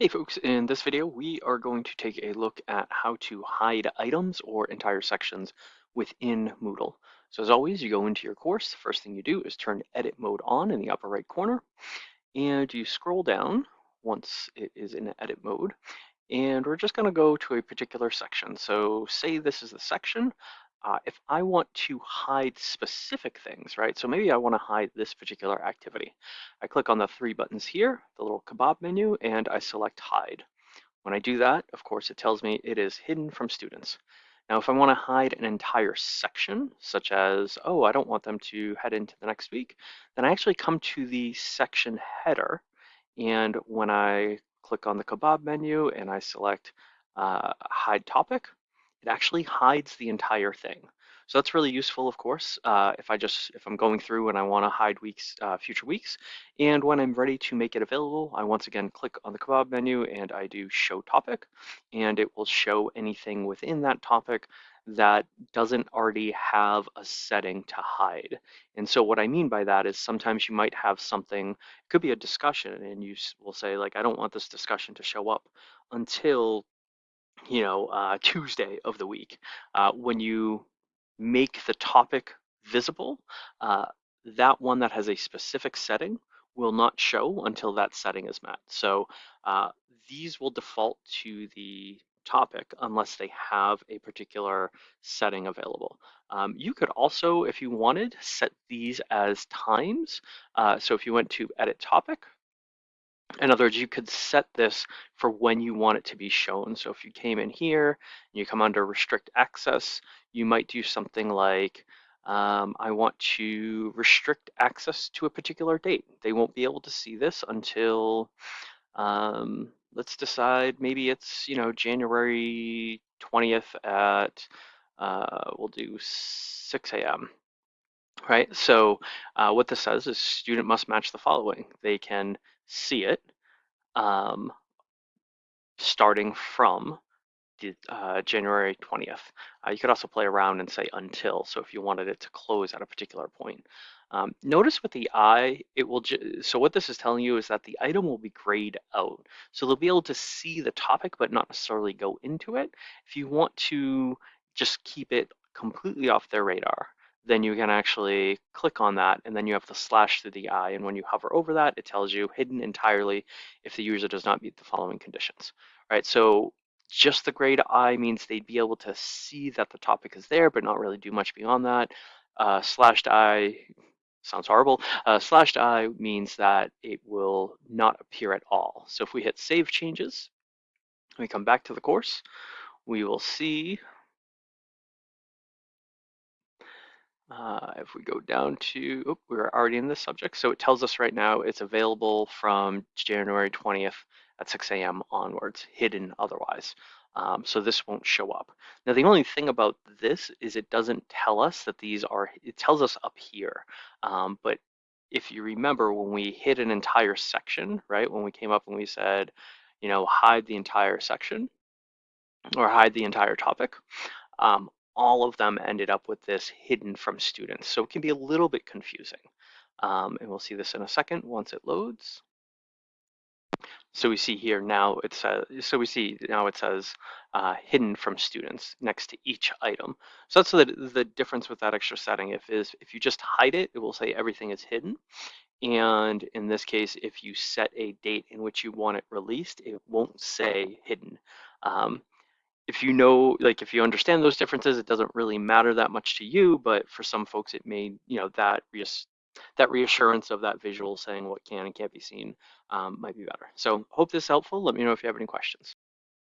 Hey folks, in this video we are going to take a look at how to hide items or entire sections within Moodle. So as always, you go into your course, first thing you do is turn edit mode on in the upper right corner, and you scroll down once it is in edit mode, and we're just going to go to a particular section. So say this is the section uh, if I want to hide specific things, right? So maybe I want to hide this particular activity. I click on the three buttons here, the little kebab menu, and I select hide. When I do that, of course, it tells me it is hidden from students. Now, if I want to hide an entire section, such as, oh, I don't want them to head into the next week, then I actually come to the section header. And when I click on the kebab menu and I select uh, hide topic, it actually hides the entire thing. So that's really useful, of course, uh, if I just if I'm going through and I want to hide weeks, uh, future weeks. And when I'm ready to make it available, I once again click on the kebab menu and I do show topic, and it will show anything within that topic that doesn't already have a setting to hide. And so what I mean by that is sometimes you might have something, it could be a discussion, and you will say like, I don't want this discussion to show up until you know, uh, Tuesday of the week. Uh, when you make the topic visible, uh, that one that has a specific setting will not show until that setting is met. So uh, these will default to the topic unless they have a particular setting available. Um, you could also, if you wanted, set these as times. Uh, so if you went to edit topic, in other words, you could set this for when you want it to be shown. So if you came in here and you come under restrict access, you might do something like, um, I want to restrict access to a particular date. They won't be able to see this until, um, let's decide, maybe it's, you know, January 20th at, uh, we'll do 6 a.m right? So uh, what this says is student must match the following. They can see it um, starting from uh, January 20th. Uh, you could also play around and say until, so if you wanted it to close at a particular point. Um, notice with the eye, it will, so what this is telling you is that the item will be grayed out. So they'll be able to see the topic, but not necessarily go into it. If you want to just keep it completely off their radar, then you can actually click on that and then you have the slash through the eye. And when you hover over that, it tells you hidden entirely if the user does not meet the following conditions, right? So just the grayed eye means they'd be able to see that the topic is there, but not really do much beyond that. Uh, slashed eye sounds horrible. Uh, slashed eye means that it will not appear at all. So if we hit save changes, we come back to the course, we will see Uh, if we go down to, oh, we're already in the subject. So it tells us right now it's available from January 20th at 6 a.m. onwards, hidden otherwise. Um, so this won't show up. Now, the only thing about this is it doesn't tell us that these are, it tells us up here. Um, but if you remember when we hid an entire section, right, when we came up and we said, you know, hide the entire section or hide the entire topic, um, all of them ended up with this hidden from students. So it can be a little bit confusing. Um, and we'll see this in a second once it loads. So we see here now it says, so we see now it says uh, hidden from students next to each item. So that's the, the difference with that extra setting. If is if you just hide it, it will say everything is hidden. And in this case, if you set a date in which you want it released, it won't say hidden. Um, if you know, like if you understand those differences, it doesn't really matter that much to you, but for some folks, it may, you know, that reass that reassurance of that visual saying what can and can't be seen um, might be better. So hope this is helpful. Let me know if you have any questions.